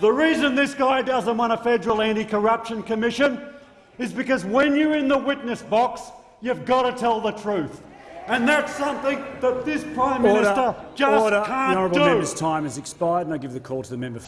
The reason this guy doesn't want a federal anti-corruption commission is because when you're in the witness box, you've got to tell the truth. And that's something that this Prime Order. Minister just Order. can't the honourable do. member's time has expired, and I give the call to the member.